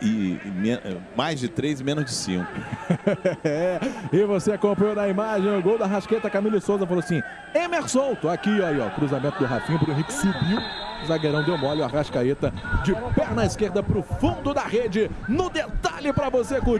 e, e mais de 3 e menos de 5. é, e você acompanhou na imagem o gol da Rasqueta, Camille Souza falou assim, Emerson, tô aqui, aí, ó, cruzamento do Rafinho, o Henrique subiu, zagueirão deu mole, o Arrascaeta de perna esquerda pro fundo da rede, no detalhe para você curtir.